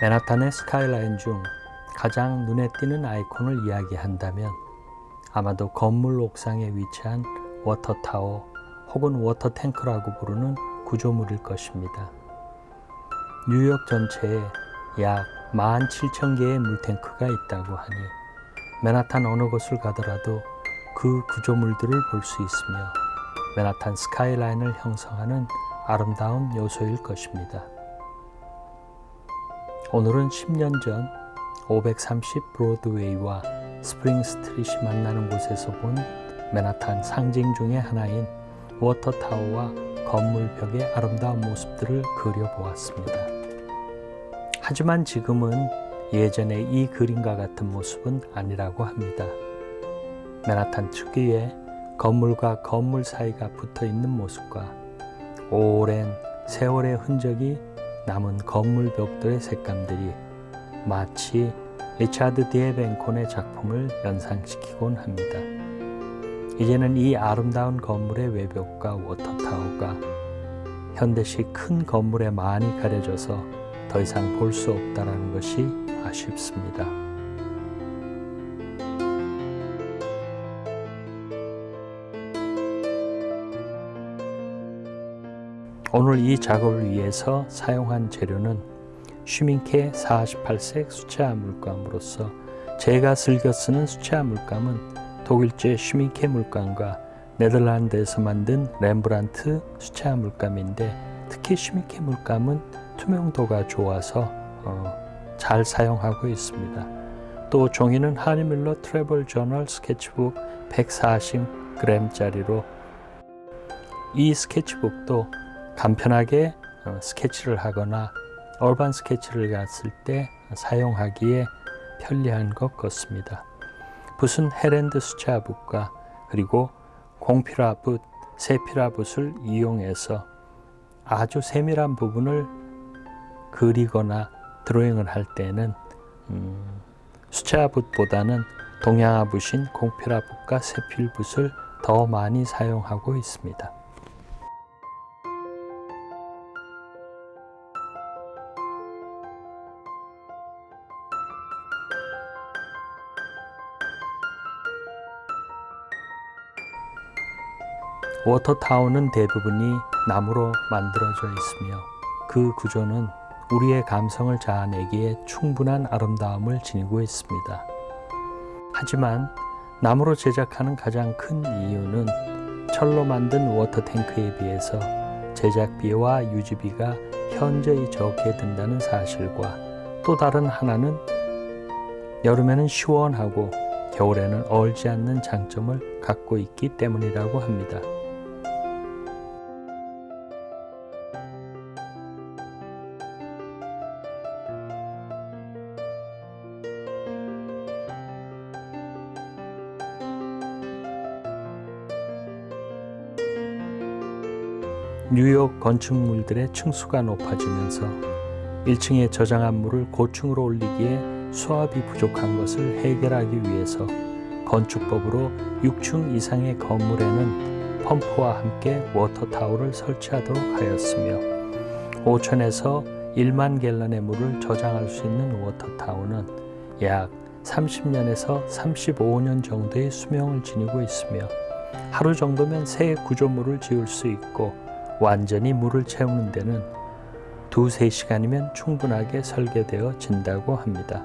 맨하탄의 스카이라인 중 가장 눈에 띄는 아이콘을 이야기한다면 아마도 건물 옥상에 위치한 water tower 혹은 water tank라고 부르는 구조물일 것입니다. 뉴욕 전체에 약 17,000개의 물탱크가 있다고 하니 맨하탄 어느 곳을 가더라도 그 구조물들을 볼 수 있으며 맨하탄 스카이라인을 형성하는 아름다운 요소일 것입니다. 오늘은 10년 전 530 브로드웨이와 스프링 스트릿이 만나는 곳에서 본 맨하탄 상징 중의 하나인 워터타워와 건물 벽의 아름다운 모습들을 그려보았습니다. 하지만 지금은 예전의 이 그림과 같은 모습은 아니라고 합니다. 맨하탄 특유의 건물과 건물 사이가 붙어 있는 모습과 오랜 세월의 흔적이 남은 건물 벽돌의 색감들이 마치 리차드 디에벤콘의 작품을 연상시키곤 합니다. 이제는 이 아름다운 건물의 외벽과 워터타워가 현대식 큰 건물에 많이 가려져서 더 이상 볼 수 없다는 것이 아쉽습니다. 오늘 이 작업을 위해서 사용한 재료는 슈밍케 48색 수채화 물감으로서 제가 즐겨 쓰는 수채화 물감은 독일제 슈밍케 물감과 네덜란드에서 만든 렘브란트 수채화 물감인데 특히 슈밍케 물감은 투명도가 좋아서 어, 잘 사용하고 있습니다. 또 종이는 하네뮬레 travel journal 스케치북 140g짜리로 이 스케치북도 간편하게 어, 스케치를 하거나 얼반 스케치를 갔을 때 사용하기에 편리한 것 같습니다. 붓은 헤랜드 수채화붓과 그리고 공필화붓, 세필화붓을 이용해서 아주 세밀한 부분을 그리거나 드로잉을 할 때는 음, 수채화붓보다는 동양화붓인 공필화붓과 세필붓을 더 많이 사용하고 있습니다. 워터타운은 대부분이 나무로 만들어져 있으며 그 구조는 우리의 감성을 자아내기에 충분한 아름다움을 지니고 있습니다. 하지만 나무로 제작하는 가장 큰 이유는 철로 만든 워터탱크에 비해서 제작비와 유지비가 현저히 적게 든다는 사실과 또 다른 하나는 여름에는 시원하고 겨울에는 얼지 않는 장점을 갖고 있기 때문이라고 합니다. 뉴욕 건축물들의 층수가 높아지면서 1층에 저장한 물을 고층으로 올리기에 수압이 부족한 것을 해결하기 위해서 건축법으로 6층 이상의 건물에는 펌프와 함께 워터타워를 설치하도록 하였으며 5천에서 1만 갤런의 물을 저장할 수 있는 워터타워는 약 30년에서 35년 정도의 수명을 지니고 있으며 하루 정도면 새 구조물을 지을 수 있고 완전히 물을 채우는 데는 두세 시간이면 충분하게 설계되어 진다고 합니다.